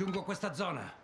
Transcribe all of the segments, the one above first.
Raggiungo questa zona.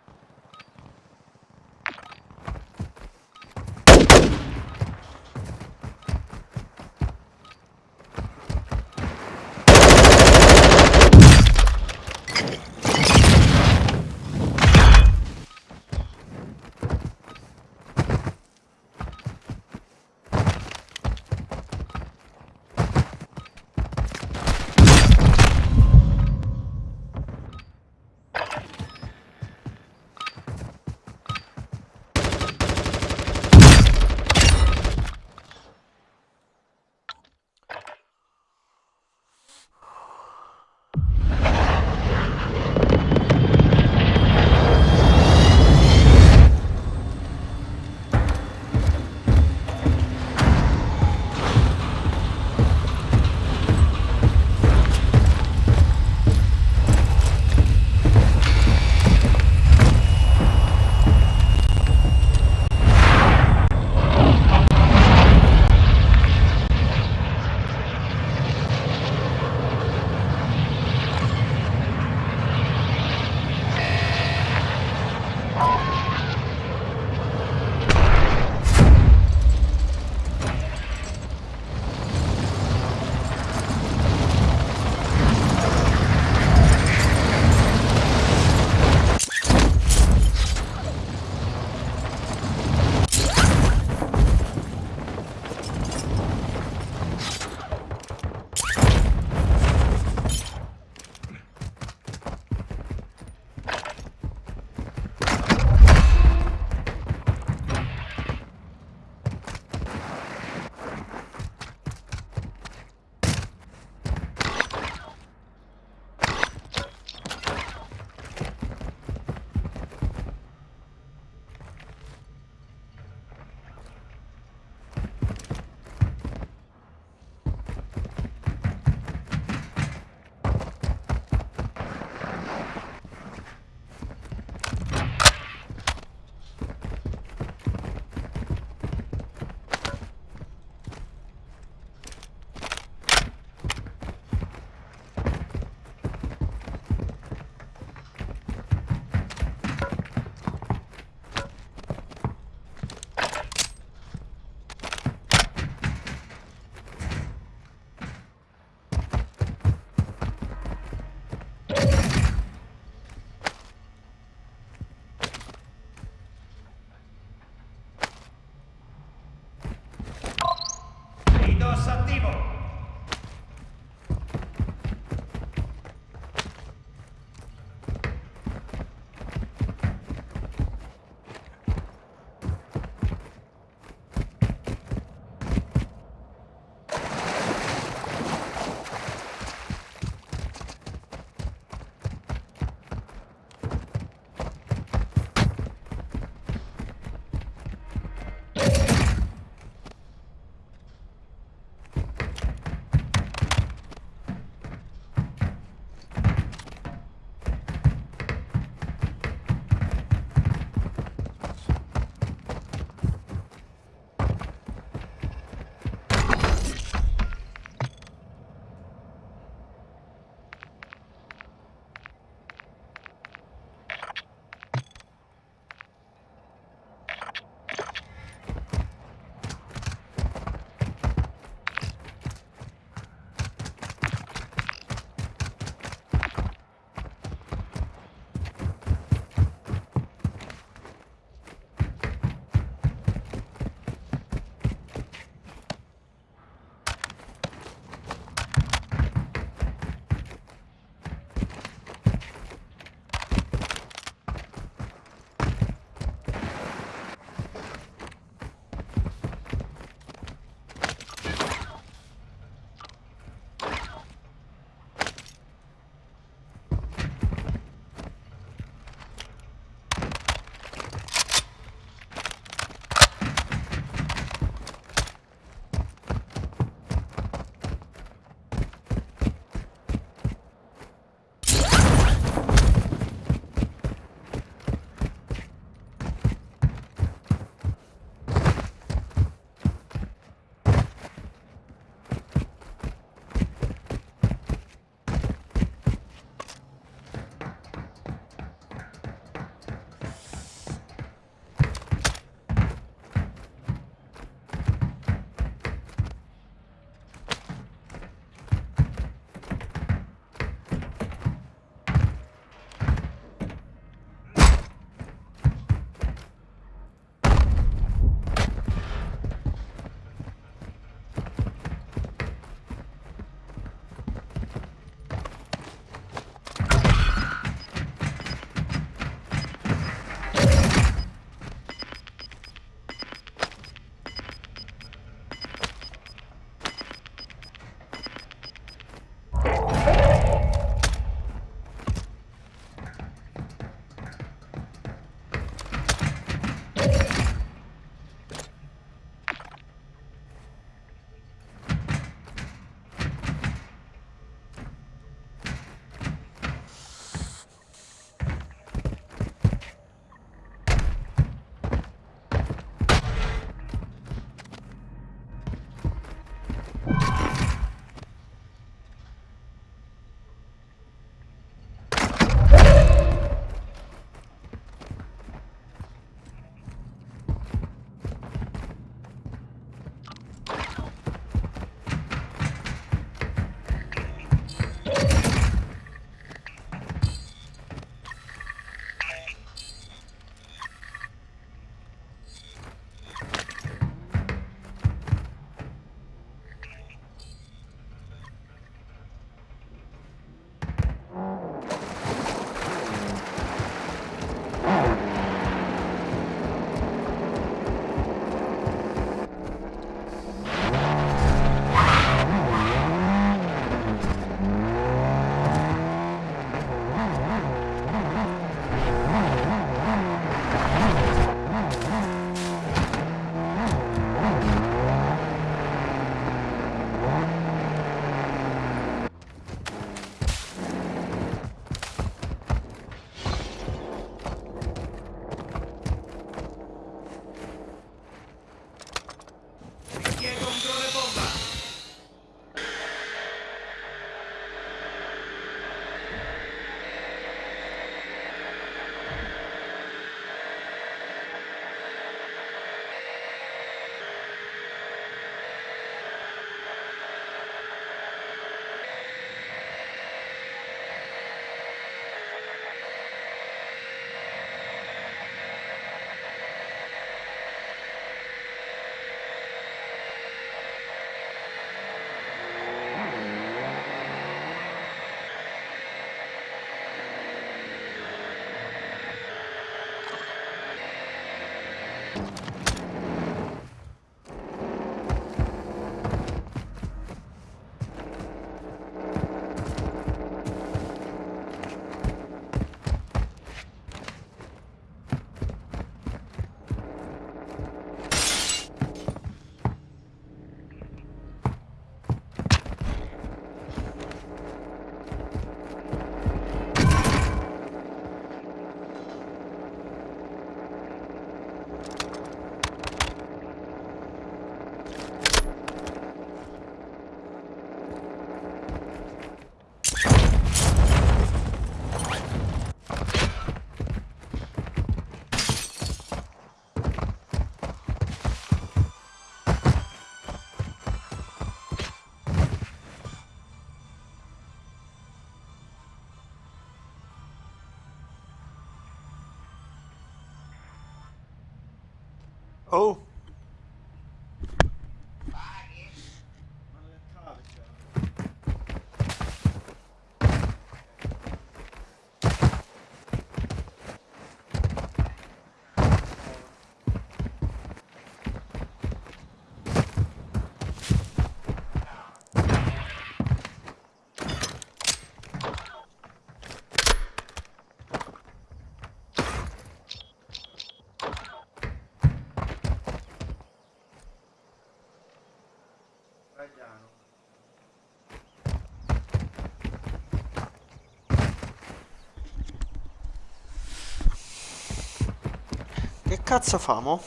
Cazzo famo?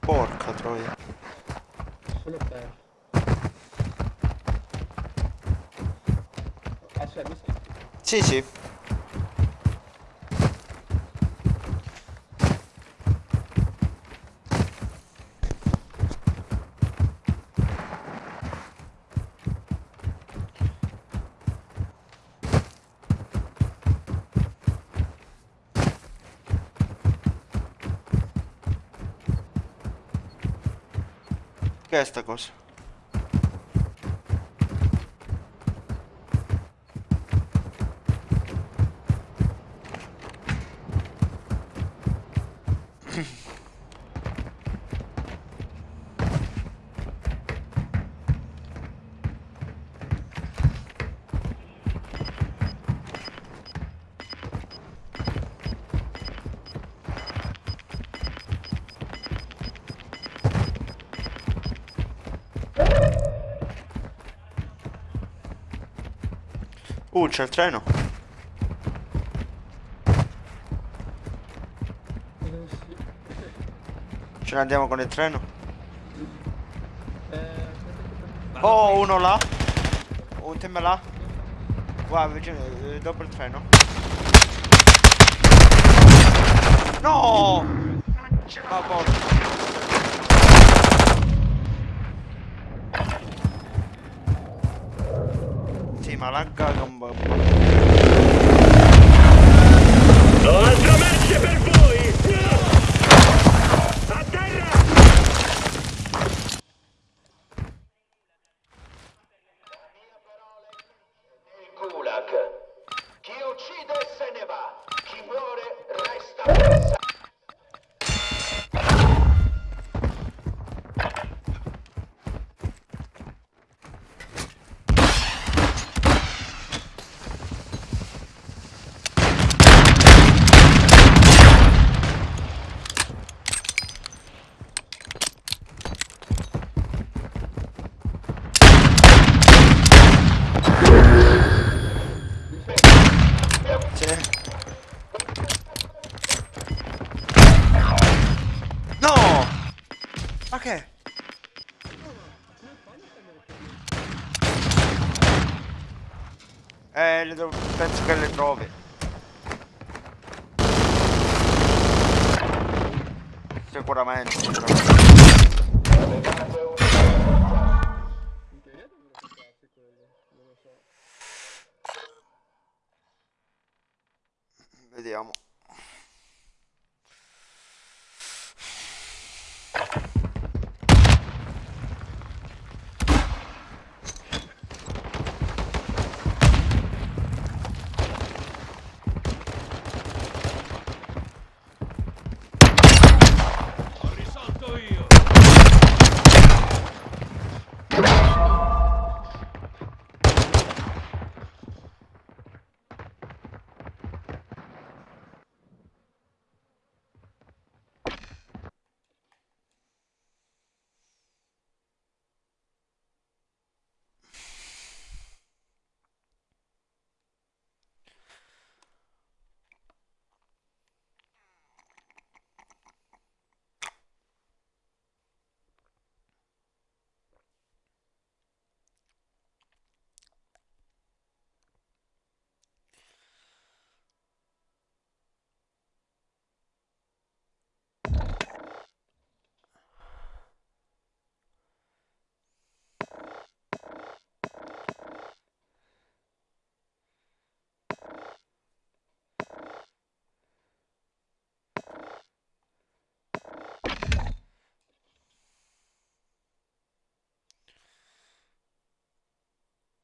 Porca troia. Solo per. Mi senti? Sì, sì. Che è sta cosa? C'è il treno. Ce ne andiamo con il treno. Oh, uno là. Un team là. Guarda, vicino, eh, dopo il treno. No! Ma porca. Sì, ma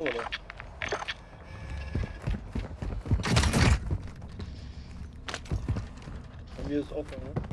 Oh, oder? Bei mir ist offen, ne?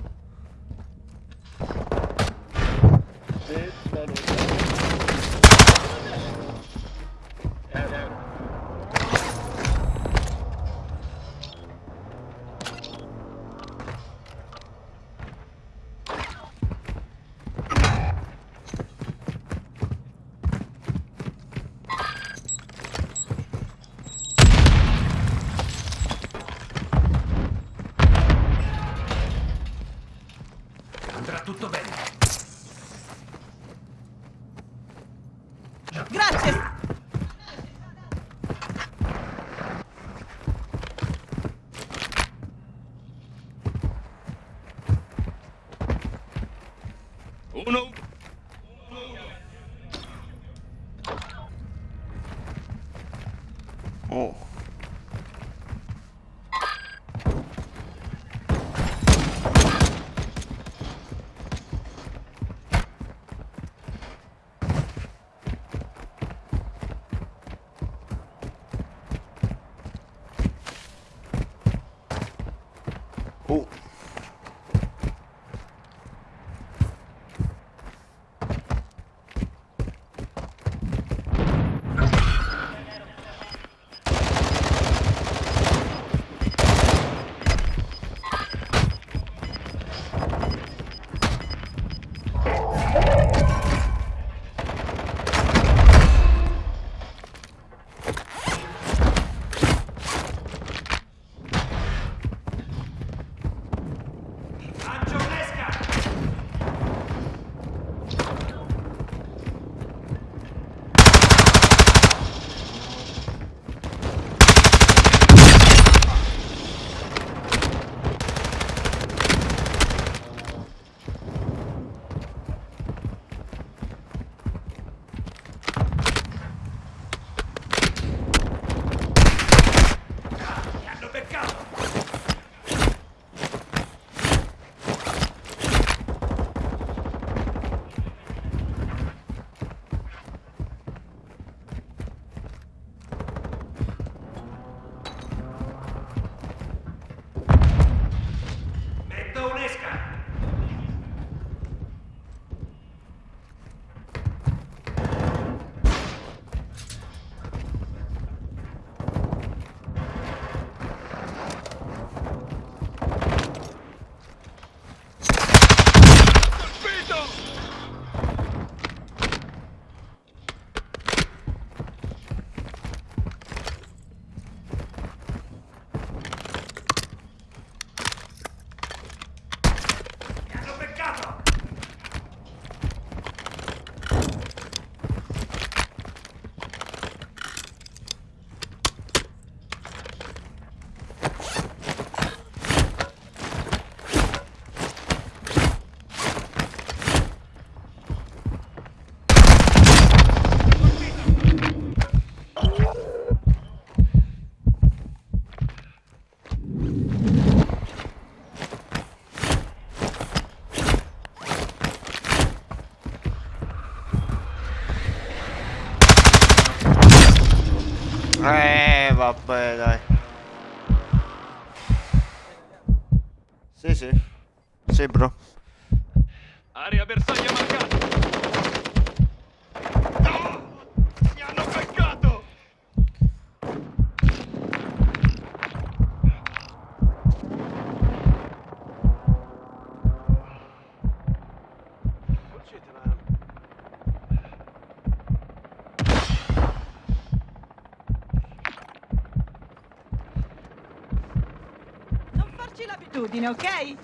L'abitudine, ok?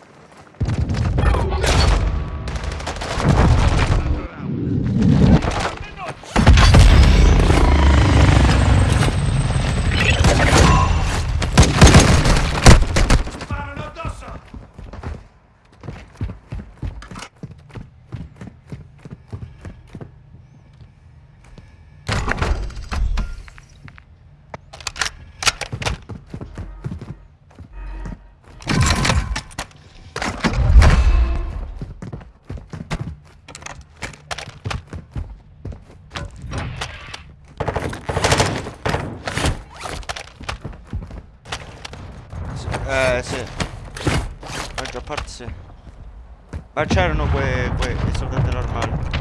Sparano addosso! Eh sì. Maggior parte sì. Ma c'erano quei, quei i soldati normali.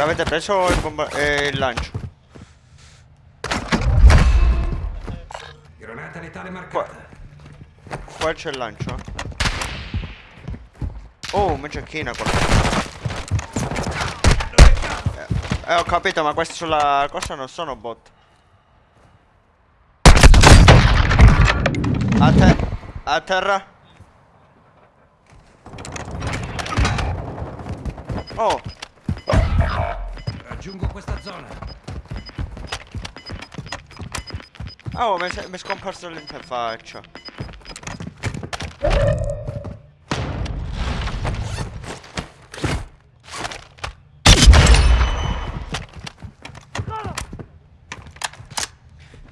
L'avete preso il, bomba- eh, il lancio? Granata letale Qua, marcata. qua c'è il lancio. Oh, ma c'è china qua. Eh, ho capito, ma questi sulla cosa non sono bot. A te, a terra. Oh, Raggiungo questa zona. oh, mi è scomparso l'interfaccia.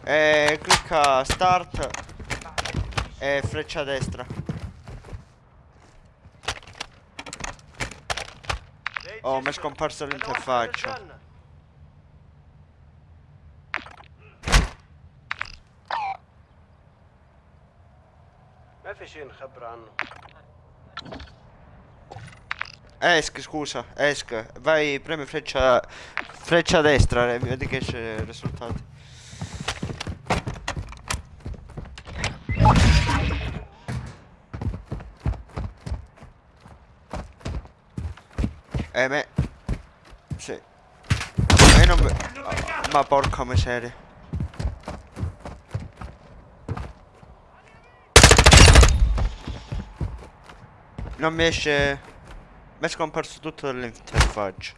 E clicca start e freccia destra. Oh, mi è scomparso l'interfaccia. invece incabranno. Esc, scusa, esc. Vai, premi freccia freccia a destra, eh, vedi che c'è i risultati. Eh me... Sì. Me non... Oh, ma porca miseria. Non mi esce... Mi è scomparso tutto dall'interfaccia.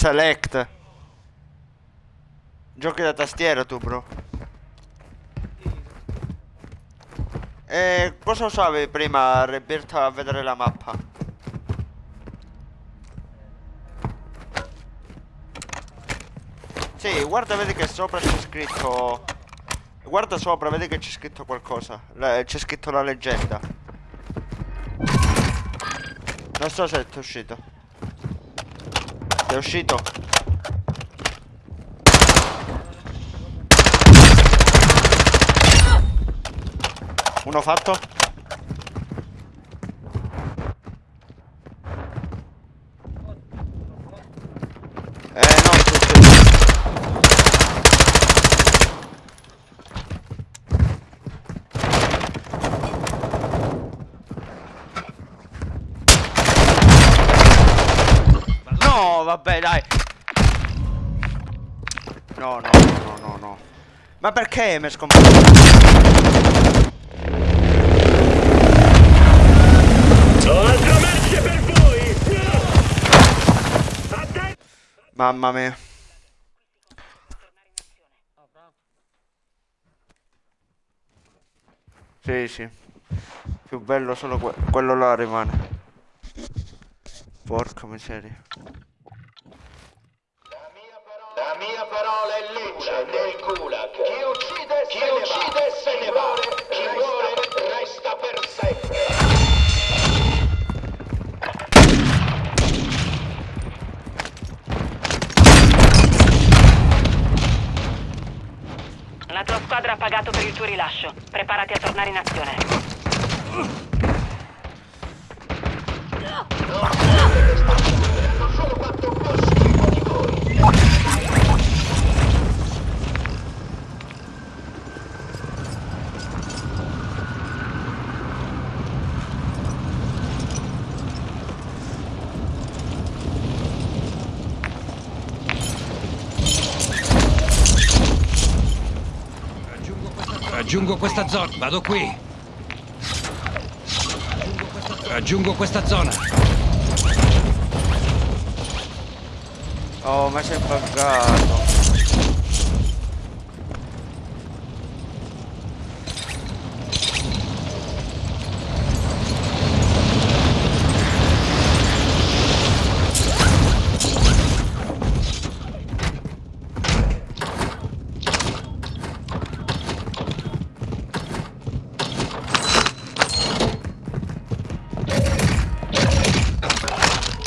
Select. Giochi da tastiera tu, bro. E cosa usavi prima, Rebirta, a vedere la mappa? Sì, guarda, vedi che sopra c'è scritto... Guarda sopra, vedi che c'è scritto qualcosa. C'è scritto la leggenda. Non so se è uscito. È uscito? Uno fatto? Eh no, tutti. No, vabbè, dai. No, no, no, no, no. Ma perché mi è scomparso? Mamma mia. Sì, sì. Più bello solo que- quello là rimane. Porca miseria. La mia parola è legge nel gulag. Chi uccide, Chi se, uccide ne se ne va. Chi muore resta per sempre. La tua squadra ha pagato per il tuo rilascio. Preparati a tornare in azione. Hanno solo fatto un Raggiungo questa zona. Vado qui. Raggiungo questa zona. Oh, ma sei buggato.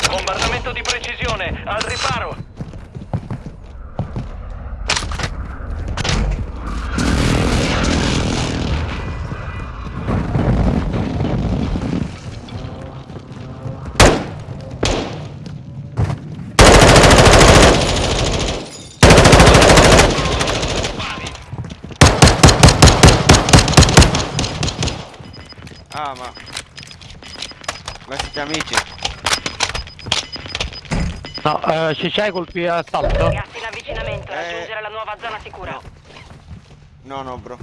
Bombardamento di precisione, al riparo. Ah, ma... Ma siete amici? No, eh, ci c'hai colpi assalto? Gas in avvicinamento. Eh. Raggiungere la nuova zona sicura. No, no, bro.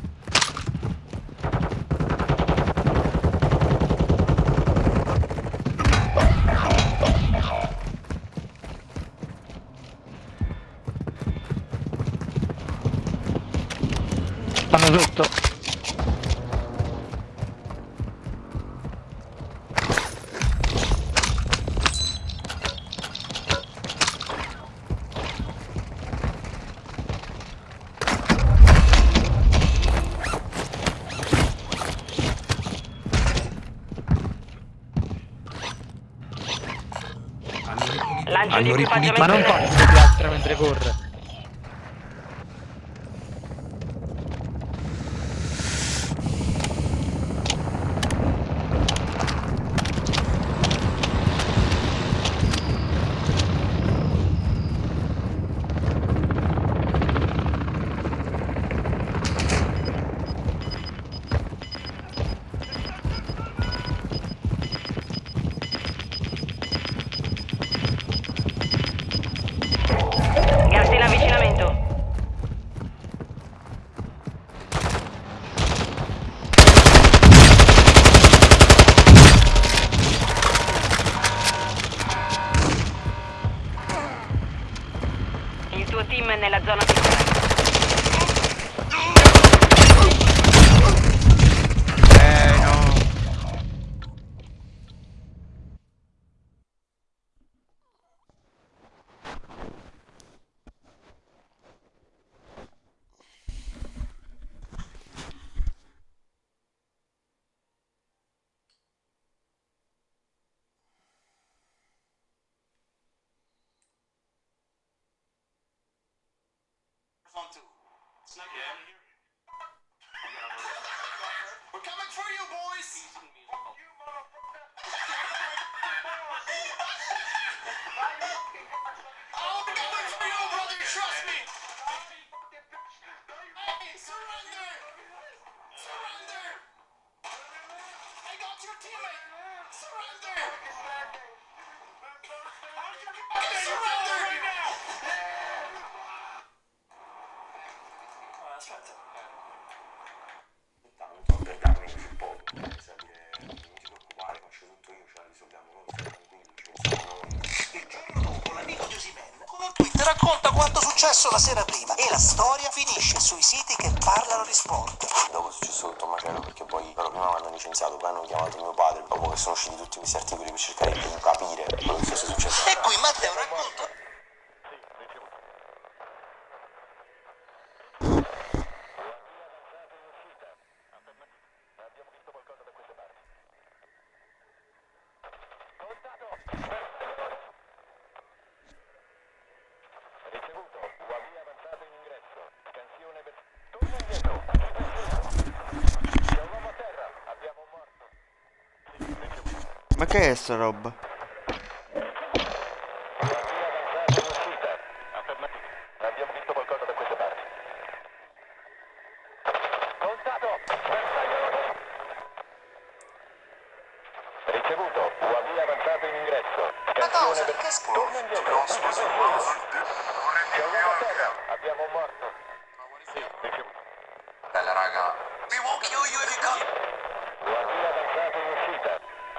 Stanno sotto. Hanno ripulito-. Ma non fa di piastra mentre corre. Quanto successo la sera prima e la storia finisce sui siti che parlano di sport. Dopo è successo tutto un macello perché poi loro prima mi hanno licenziato, poi hanno chiamato mio padre, dopo che sono usciti tutti questi articoli per cercare di capire quello che fosse successo. E qui Matteo racconta Ma che è sta roba? Abbiamo visto qualcosa da queste parti. Contato! Ricevuto, UAV avanzato in ingresso. una cosa che Torna indietro. C'è un uomo a terra. Abbiamo un morto. Sì, ricevuto. Bella raga, We won't kill you if you come.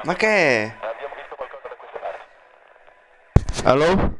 Ma che è? Hello?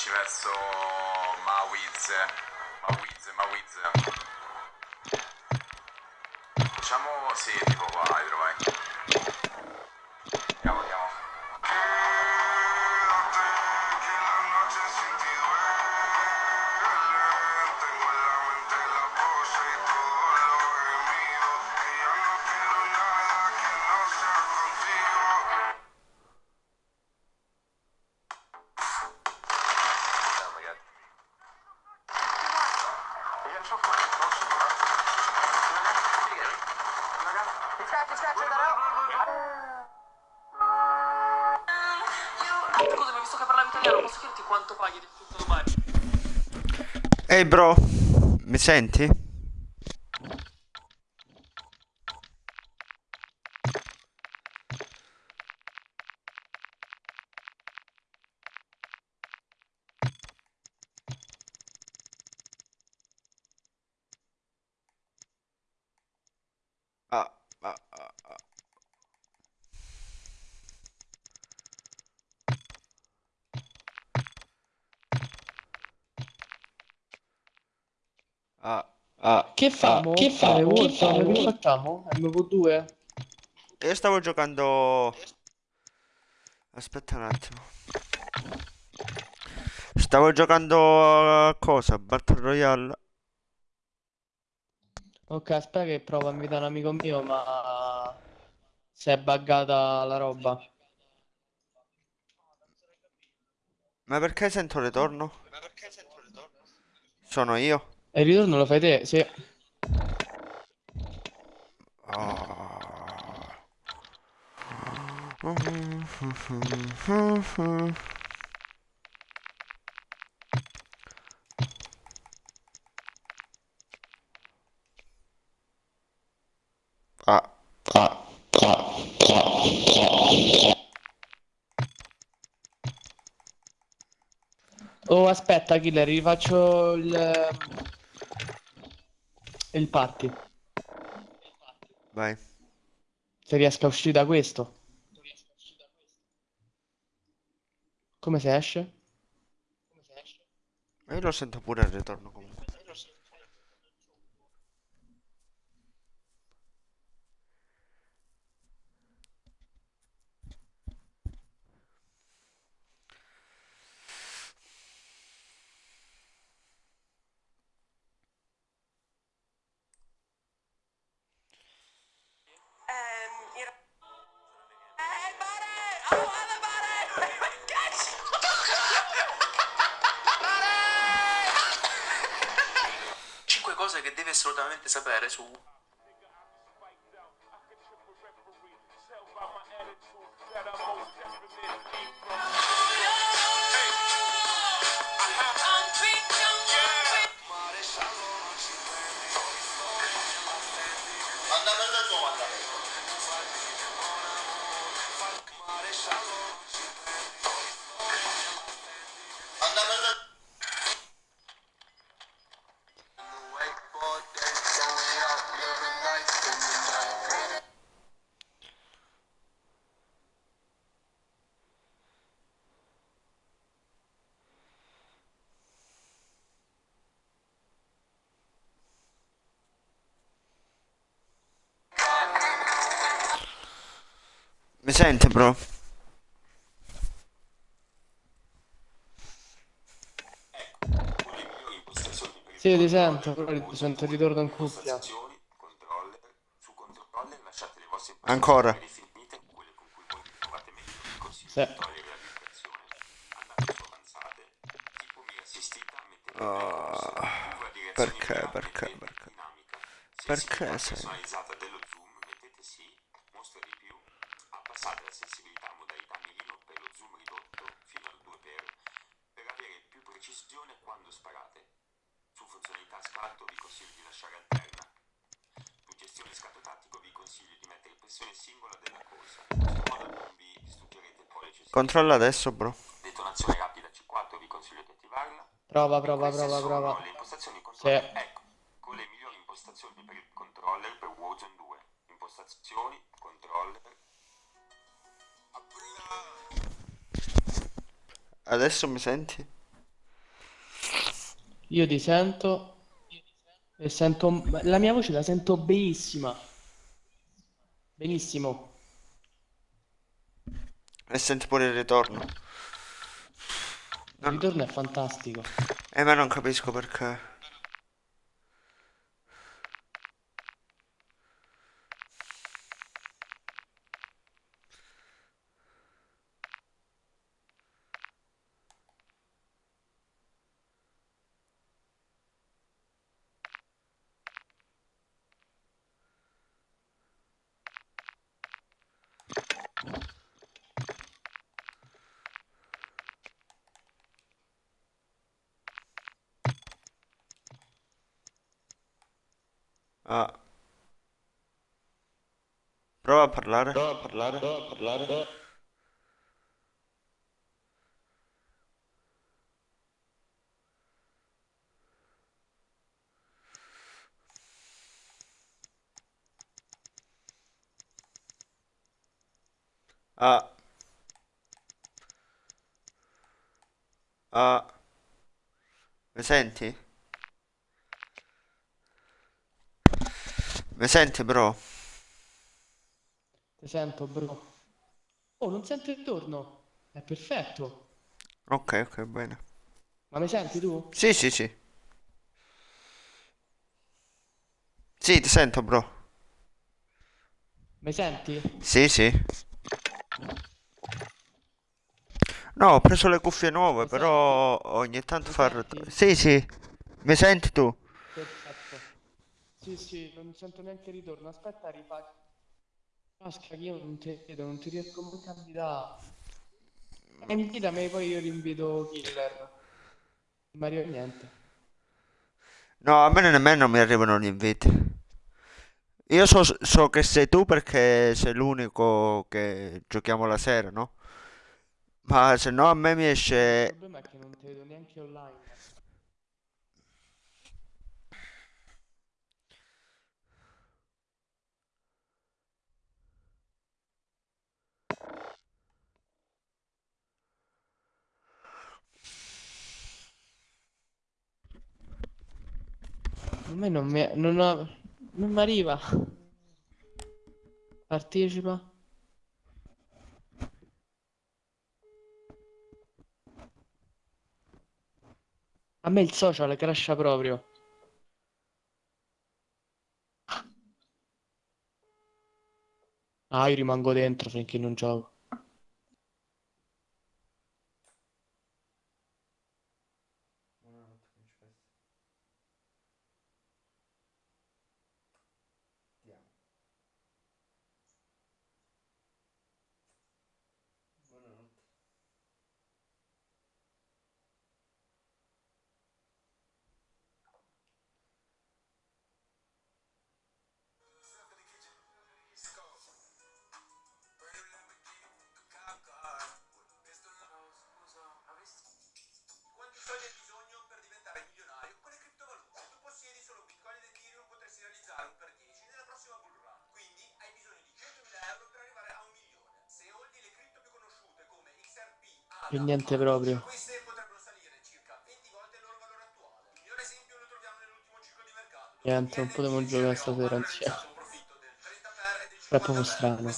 Trovarci verso bro, mi senti? Ah, ah, ah. Ah, ah, Che famo? che famo? Che Che famo? Che facciamo? MV2? Io stavo giocando... Aspetta un attimo. Stavo giocando a cosa? Battle Royale. Ok, aspetta che provo a invitare un amico mio, ma si è buggata la roba. Ma perché sento ritorno? Sono io? E il ritorno lo fai te? Sì. Ah, ah, ah, Oh, aspetta, Killer, rifaccio il... il party. Vai. Se riesco a uscire da questo. Come si esce? Ma io lo sento pure al ritorno comunque. Assolutamente sapere su Mi sente, bro? Sì, ti sento, però ti sento il ritorno in cuffia. Ancora. Sì. Ah, perché, perché, perché? Perché sei? personalizzata dello zoom, mettete sì, mostra di più, abbassate la sensibilità modalità mirino per lo zoom ridotto fino al 2x per avere più precisione quando sparate. Su funzionalità scatto vi consiglio di lasciare alterna. Su gestione scatto tattico vi consiglio di mettere pressione singola della corsa, in questo modo non vi distruggerete il pollice. Controlla adesso, bro. Detonazione rapida C4 vi consiglio di attivarla. Prova, prova, prova, sono prova. le impostazioni Sì. controller. Ecco, con le migliori impostazioni per il controller per Warzone 2. Impostazioni, controller. Adesso mi senti? Io ti sento e sento la mia voce la sento benissima. Benissimo. E senti pure il ritorno. Il ritorno è fantastico. Eh, ma non capisco perché. Ah. Prova a parlare. Prova a parlare. Prova a parlare. Ah. Ah. Mi senti? Mi senti, bro? Ti sento, bro. Oh, non sento il torno. È perfetto. Ok, ok, bene. Ma mi senti tu? Sì, sì, sì. Sì, ti sento, bro. Mi senti? Sì, sì. No, ho preso le cuffie nuove, Mi però ogni tanto Mi fa... senti? Sì, sì. Mi senti tu? Perfetto. Sì, sì, non sento neanche il ritorno. Aspetta, rifaccio. Pasca, che io non ti vedo, non ti riesco mai a invitare. Invitami, poi io rinvito Killer. Non mi arriva niente. No, a me nemmeno mi arrivano gli inviti. Io so, so che sei tu perché sei l'unico che giochiamo la sera, no? Ma se no a me mi Il esce... problema è che non ti vedo neanche online. A me non mi... non ho... non mi arriva. Partecipa. A me il social crasha proprio. Ah, io rimango dentro finché non gioco. Mercato. dove Niente, non potevo giocare stasera insieme. realizzato un profitto del 30 per del È 50 proprio strano.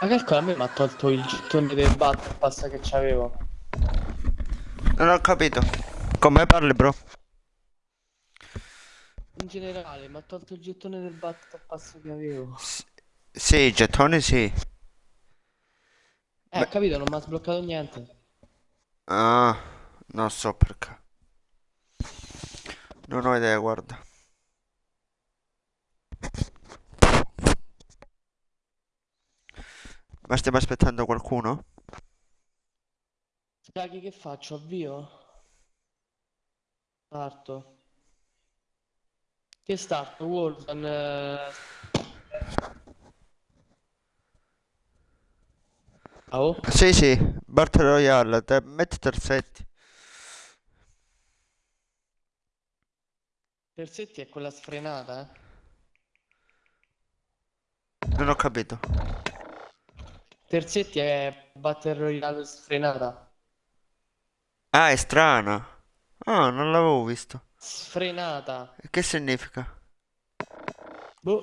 Ma calcola, a me mi ha tolto il gettone del Battle Pass che c'avevo. Non ho capito. Come parli, bro? In generale, mi ha tolto il gettone del Battle Pass che avevo. Sì, i gettoni sì. Eh, ho capito, non mi ha sbloccato niente. Ah, non so perché. Non ho idea, guarda. Ma stiamo aspettando qualcuno? Scaghi, che faccio? Avvio? Starto. Che starto? Wolfen. eh. Ah, oh? Sì, sì, Battle Royale, te- metti terzetti. Terzetti è quella sfrenata, eh? Non ho capito. Terzetti è Battle Royale sfrenata. Ah, è strana. Ah, non l'avevo visto. Sfrenata. Che significa? Boh.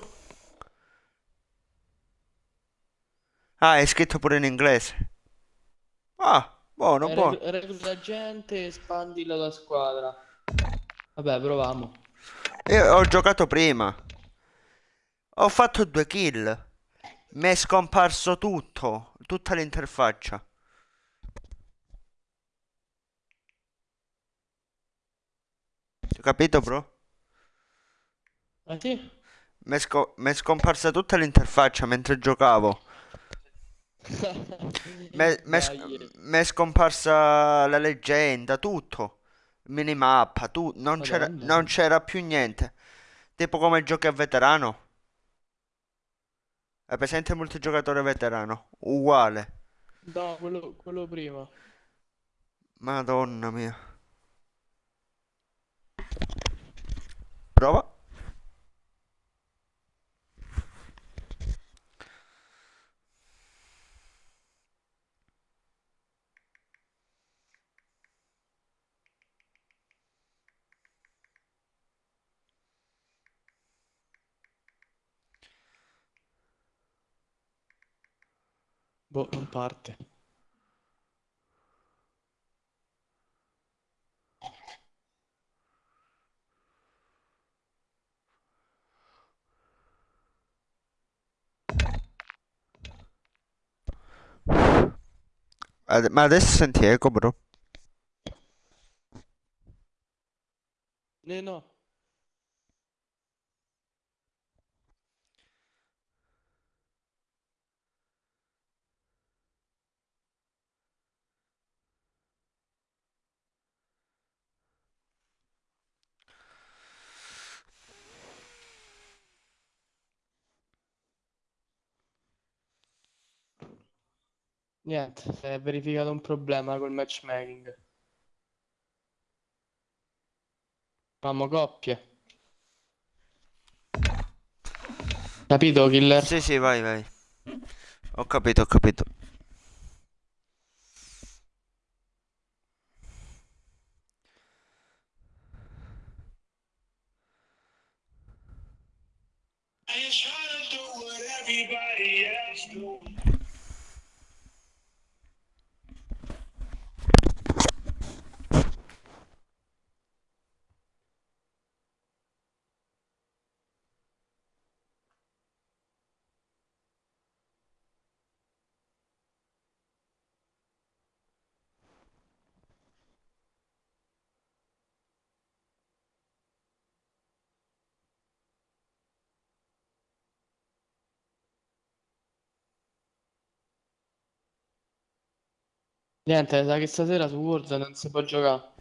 Ah, è scritto pure in inglese. Ah, buono, buono. Reclu- Recluta gente, espandi la tua squadra. Vabbè, proviamo. Io ho giocato prima. Ho fatto due kill. Mi è scomparso tutto, tutta l'interfaccia. Hai capito, bro? Ah sì? Mi è, sco- scomparsa tutta l'interfaccia mentre giocavo. Mi è scomparsa la leggenda, tutto. Minimappa, tu, non c'era più niente. Tipo come giochi a veterano. È presente il multigiocatore veterano? Uguale. No, quello, quello prima. Madonna mia. Prova. Boh, non parte. Ade- Ma adesso senti eco, bro. Eh no. Niente, si è verificato un problema col matchmaking. Famo coppie. Capito, killer? Sì, sì, vai, vai. Ho capito, ho capito. Niente, sa che stasera su World non si può giocare.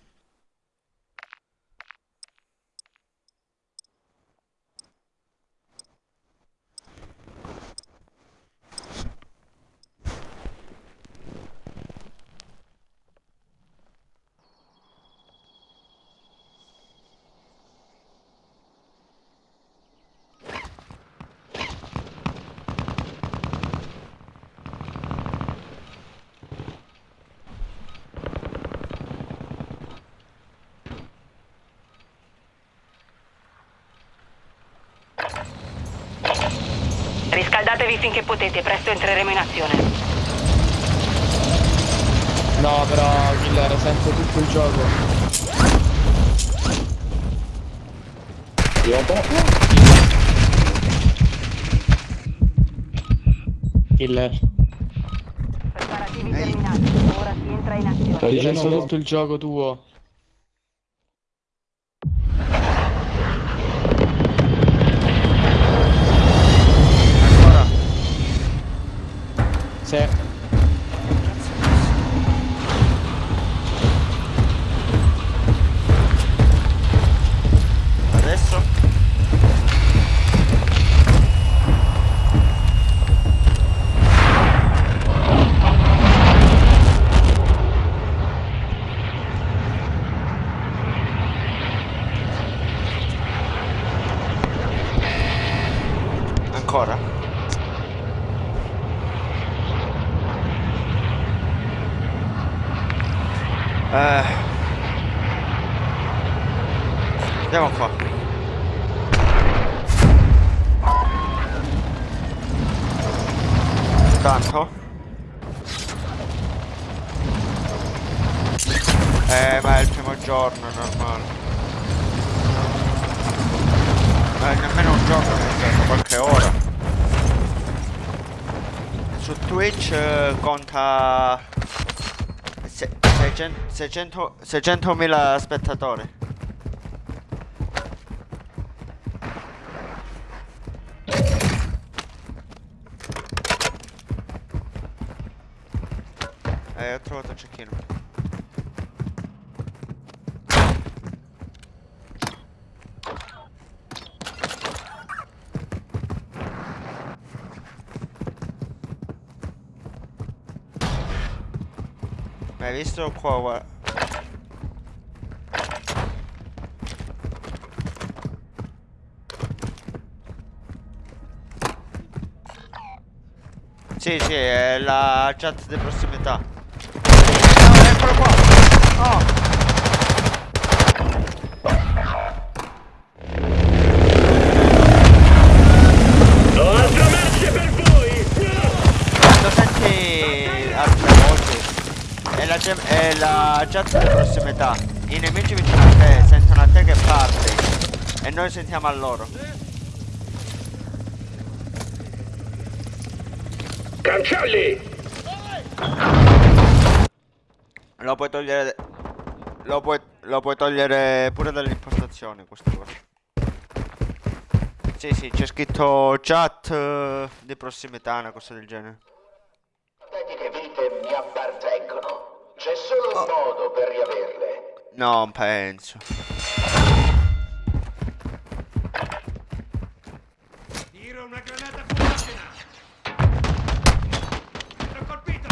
Potete, presto entreremo in azione. No, però, killer, sento tutto il gioco. Killer. Preparativi terminati, ora si entra in azione. Sento tutto il gioco tuo. 600.000 spettatori. Eh, ho trovato un cecchino. Visto qua, guarda. Sì, sì, è la chat di prossimità. Chat di prossimità. I nemici vicino a te sentono a te che parli e noi sentiamo a loro. Cancelli! Lo puoi togliere. Lo puoi, lo puoi togliere pure dalle impostazioni questa cosa. Sì, sì, c'è scritto chat eh, di prossimità, una cosa del genere. C'è solo un modo per riaverle. Non penso. Tiro una granata fumogena! L'ho colpito!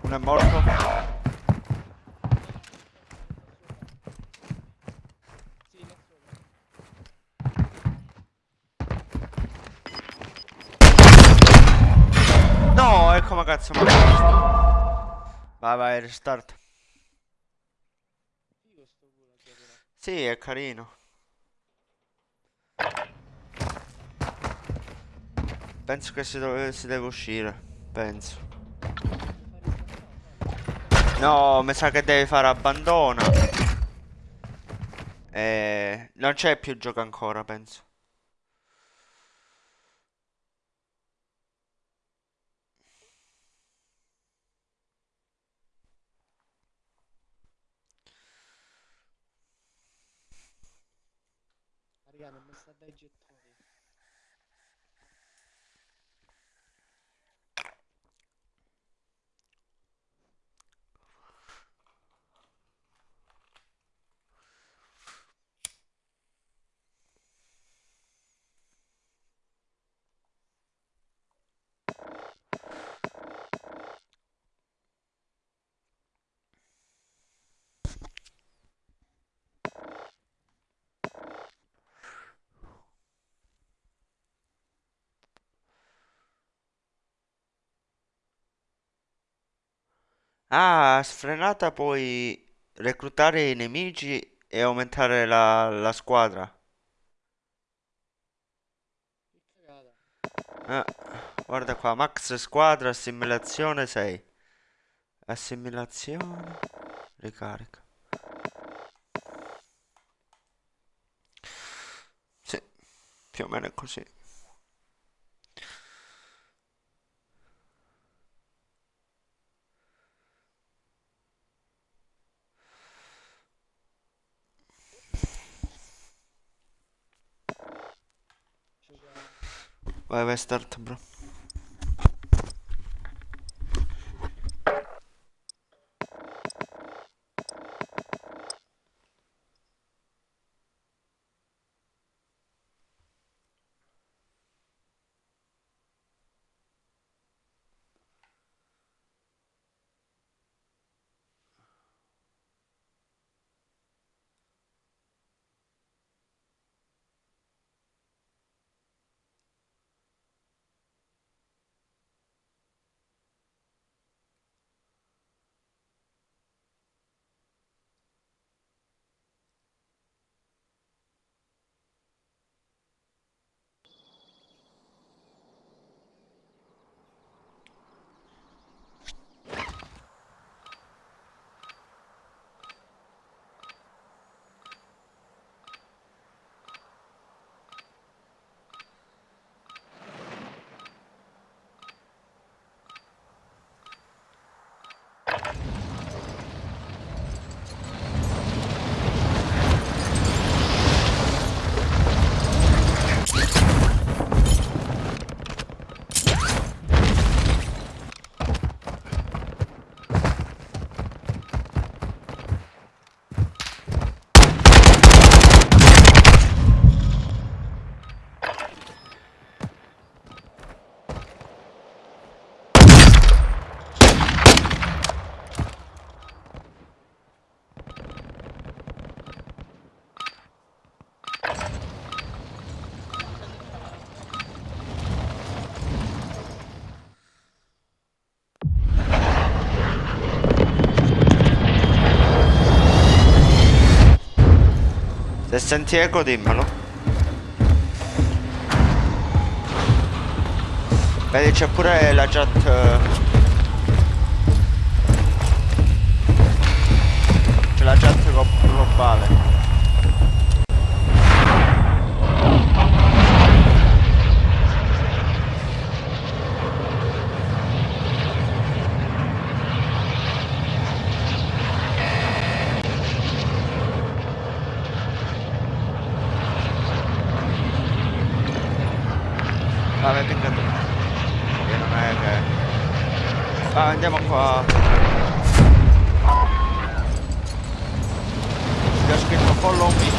Uno è morto. No, e come cazzo mi? Vai, vai, restart. Sì, è carino. Penso che si, dove, si deve uscire. Penso. No, mi sa che devi fare abbandona. E... Non c'è più gioco ancora, penso. Ah, sfrenata puoi reclutare i nemici e aumentare la, la squadra. Ah, guarda qua, max squadra, assimilazione 6. Assimilazione, ricarica. Sì, più o meno è così. Vai, vai, start, bro. Se senti eco dimmelo. Vedi c'è pure la chat... eh, C'è la chat glo- globale. Vabbè, vinca tu. Io non è che... Va, andiamo qua. Gli ho scritto follow me.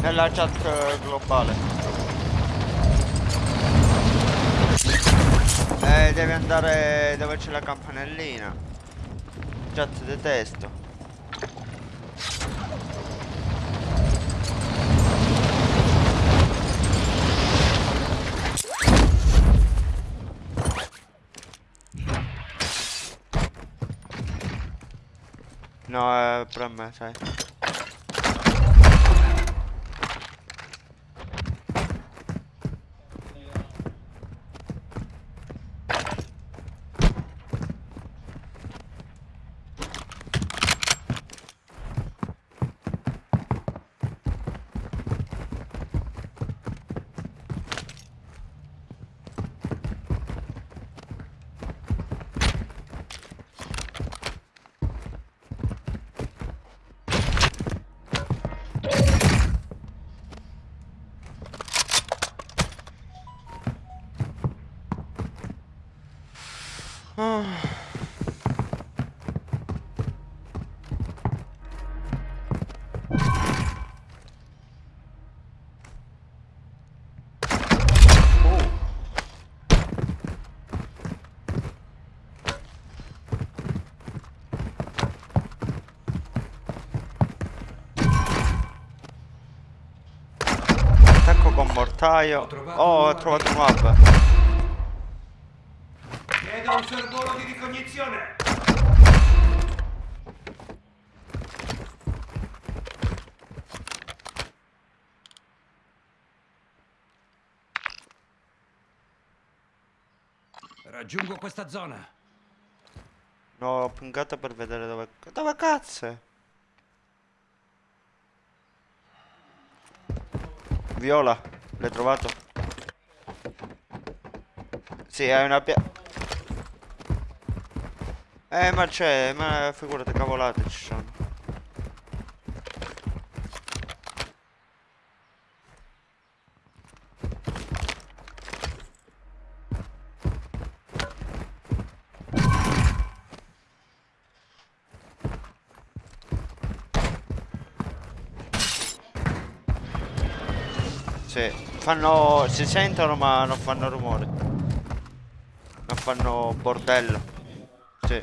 Nella chat eh, globale. Eh, devi andare dove c'è la campanellina. Chat detesto. No, è per me, sai. Ah. Attacco con mortaio. Oh, ho trovato un hub. Chiedo un sorvolo di ricognizione! Raggiungo questa zona. No, ho pingato per vedere dove... Dove cazzo è? Viola, l'hai trovato? Sì, è una pia... Eh, ma c'è, ma figurate, cavolate ci sono. Sì, fanno... si sentono ma non fanno rumore. Non fanno bordello. Sì.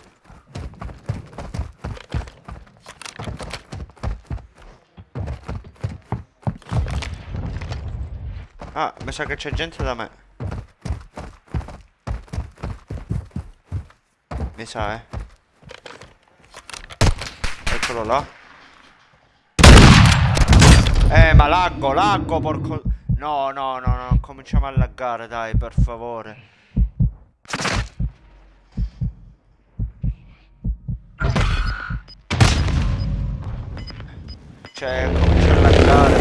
Ah, mi sa che c'è gente da me. Mi sa, eh. Eccolo là. Eh, ma laggo, laggo, porco... No, no, no, no, cominciamo a laggare, dai, per favore. Cioè, comincia a laggare.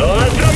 Ho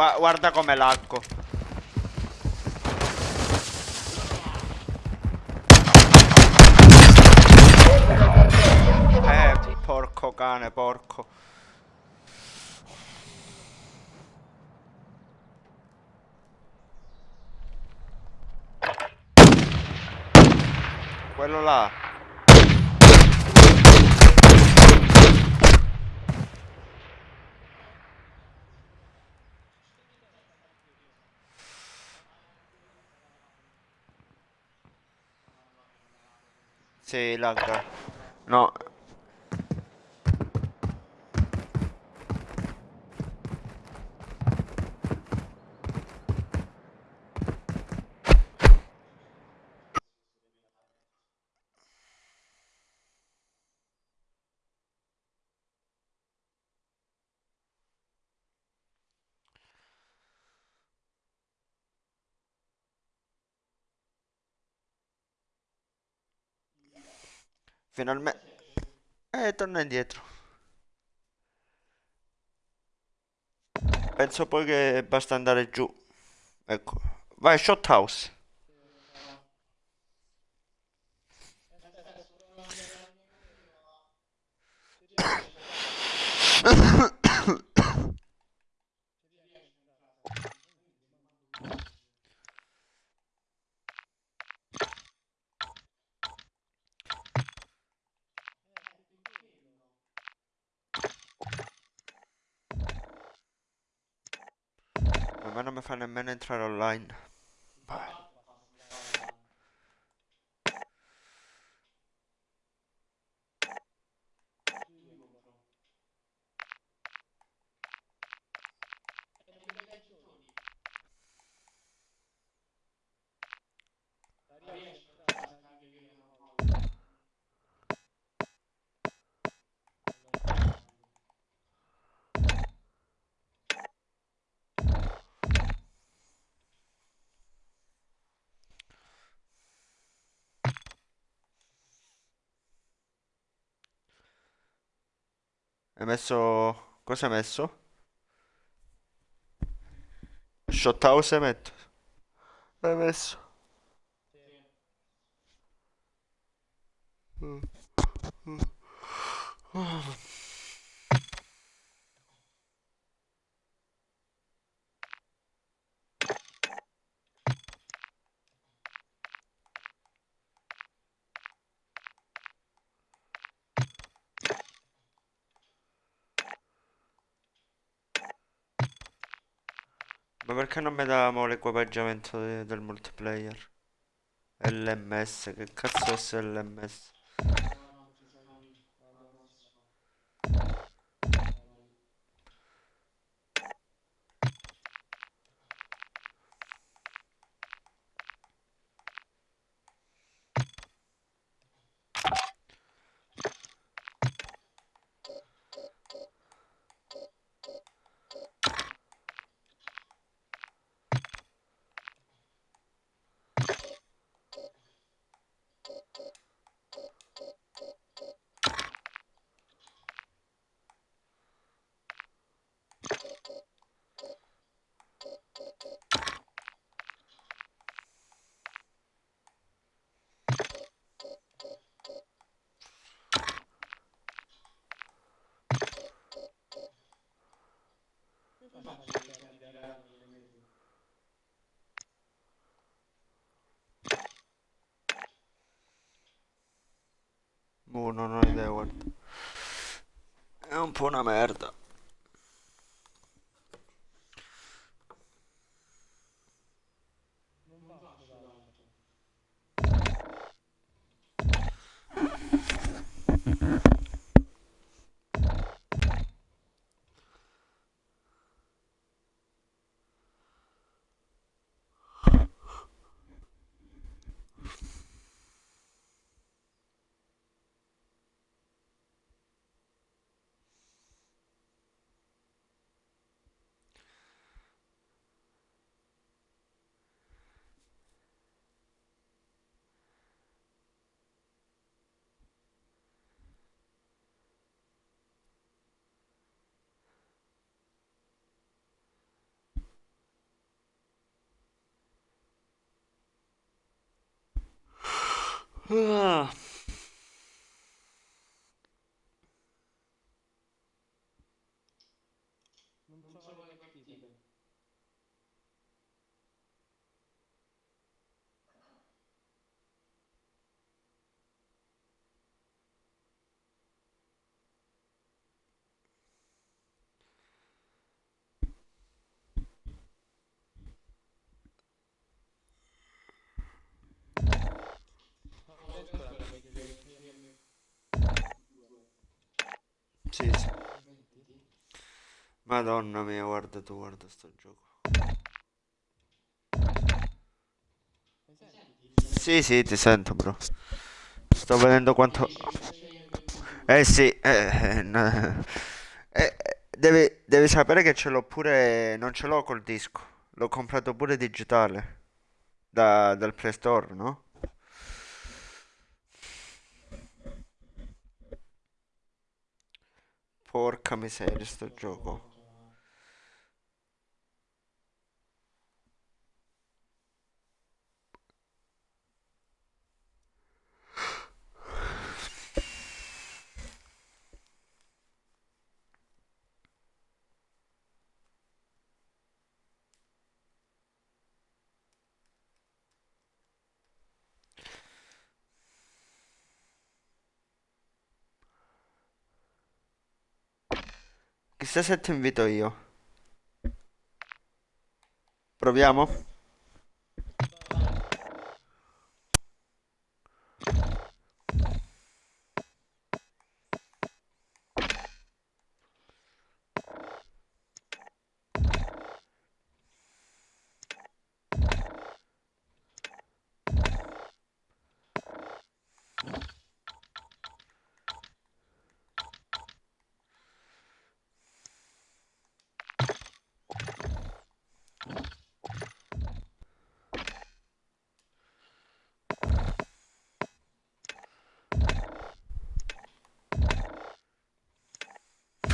Gua guarda come laggo. Eh, porco cane, porco. Quello là. Sì, lagga. No. Finalmente... Eh, torna indietro. Penso poi che basta andare giù. Ecco. Vai, shot house. A me non mi fa Hai messo... Cosa hai messo? Shot house hai messo? Hai messo? Mm. Mm. Ah. Perché non mi davamo l'equipaggiamento de- del multiplayer? LMS, che cazzo è LMS? Non so le partite. Sì, sì. Madonna mia, guarda tu, guarda sto gioco. Sì, sì, ti sento, bro. Sto vedendo quanto... Eh sì, eh, eh, no. Eh, devi, devi sapere che ce l'ho pure... Non ce l'ho col disco. L'ho comprato pure digitale. Da, dal Play Store, no? Porca miseria sto gioco. Se ti invito io. Proviamo?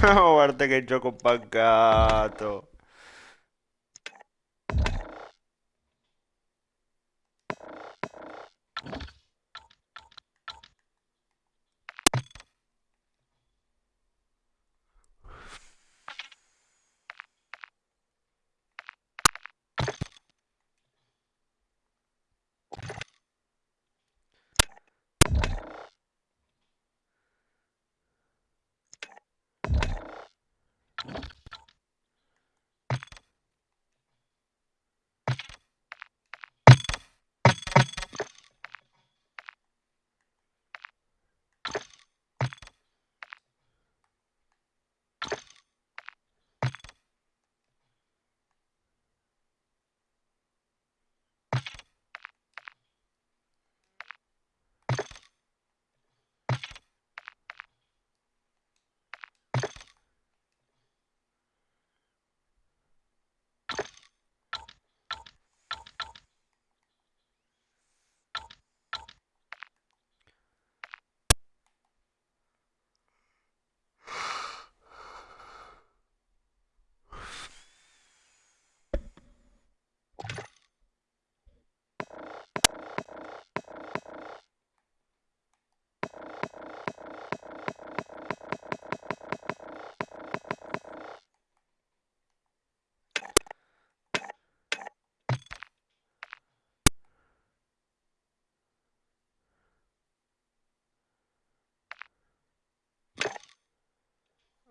Oh, guarda che gioco buggato.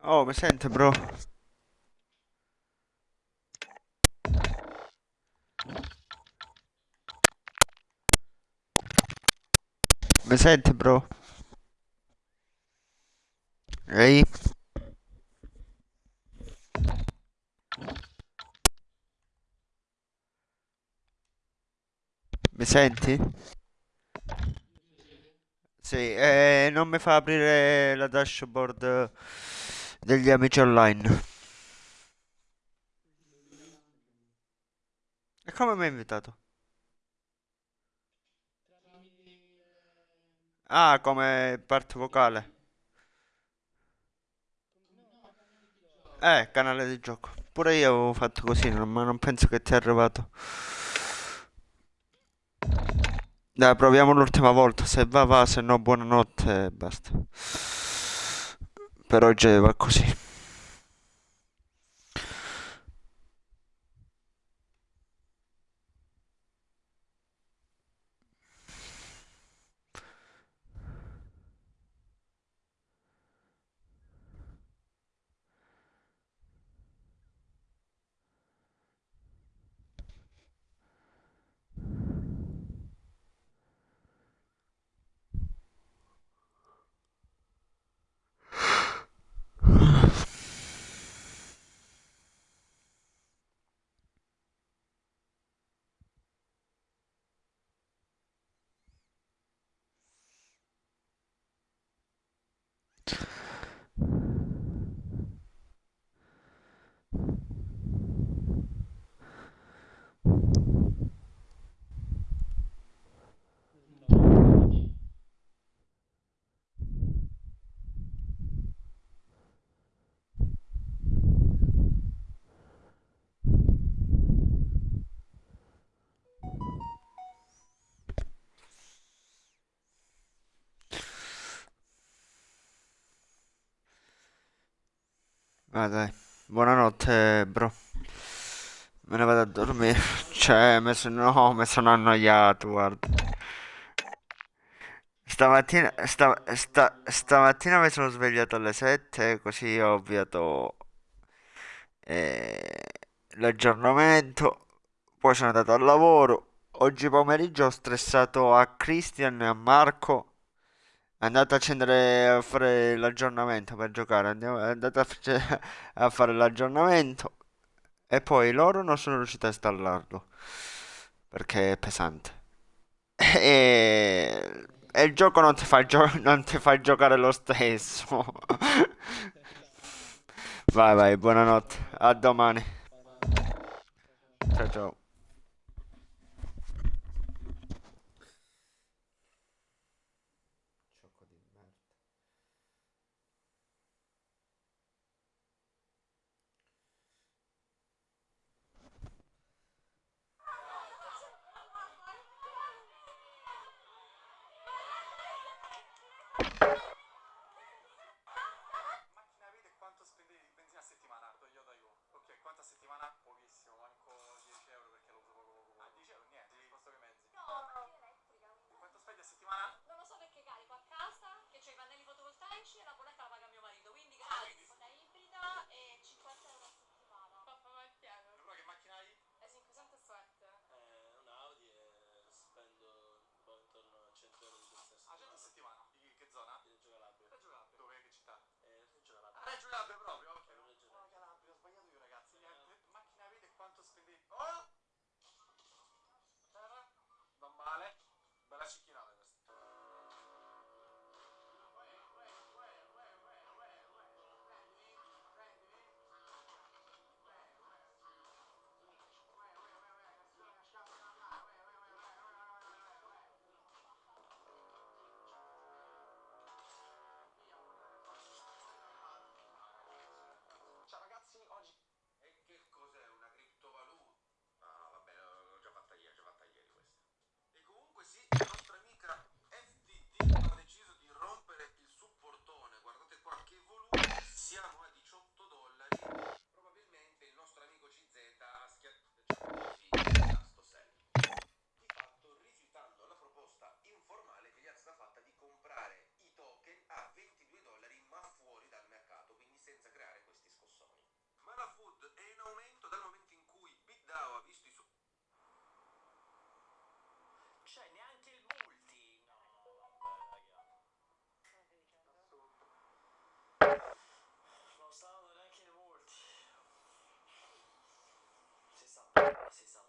Oh, mi sente, bro? Mi sente, bro? Ehi? Mi senti? Sì, eh, non mi fa aprire la dashboard degli amici online. E come mi hai invitato? Ah, come parte vocale. Eh, canale di gioco. Pure io avevo fatto così, ma non penso che ti è arrivato. Dai, proviamo l'ultima volta. Se va, va, se no, buonanotte e basta. Per oggi va così. Ah, dai. Buonanotte, bro. Me ne vado a dormire. Cioè, mi sono, no, mi sono annoiato, guarda. Stamattina, sta- sta- stamattina mi sono svegliato alle 7, così ho avviato eh, l'aggiornamento. Poi sono andato al lavoro. Oggi pomeriggio ho stressato a Christian e a Marco. È andato a accendere a fare l'aggiornamento per giocare. Andiamo, è andato a, a fare l'aggiornamento. E poi loro non sono riuscito a installarlo perché è pesante. E, e il gioco non ti fa, gio- non ti fa giocare lo stesso. Vai, vai, buonanotte. A domani. Ciao, ciao. C'est ça.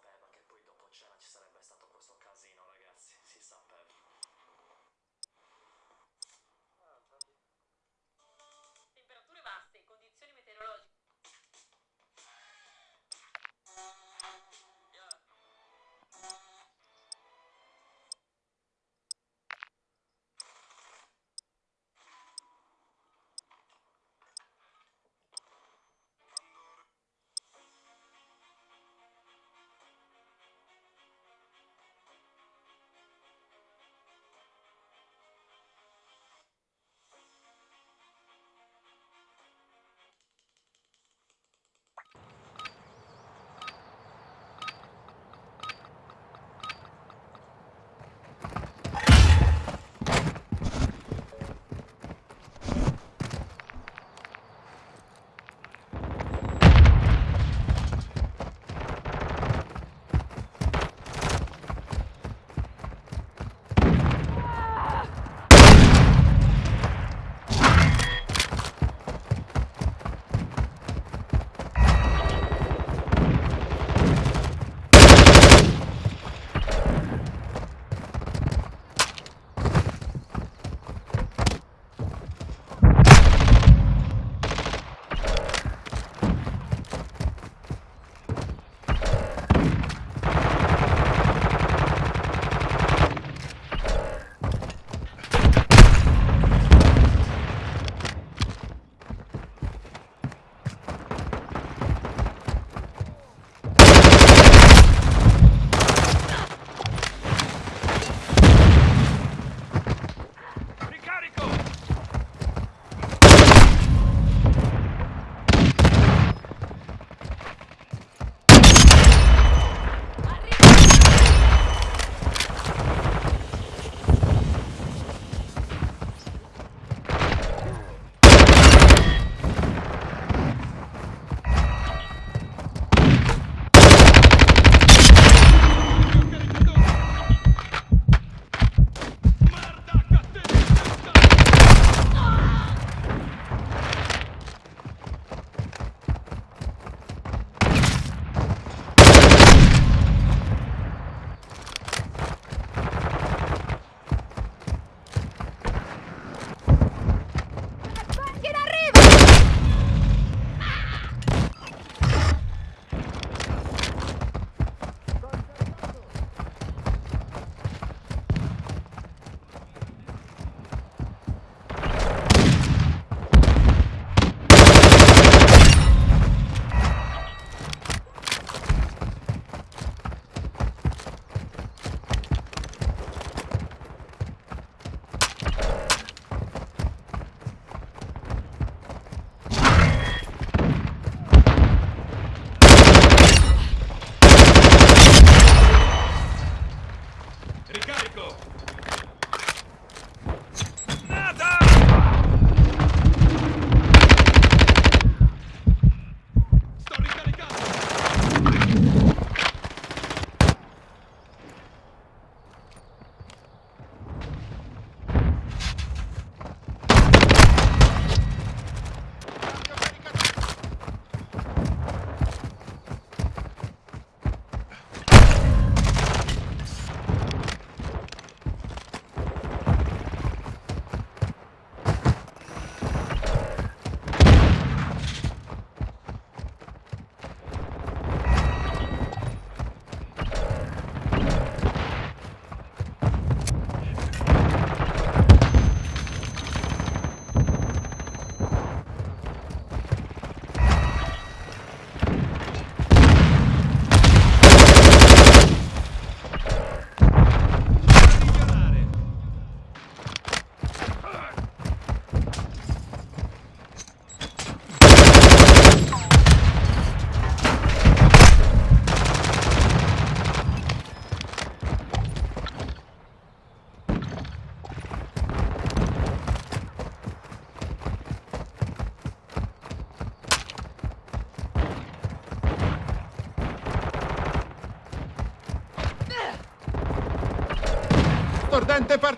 Presente partita!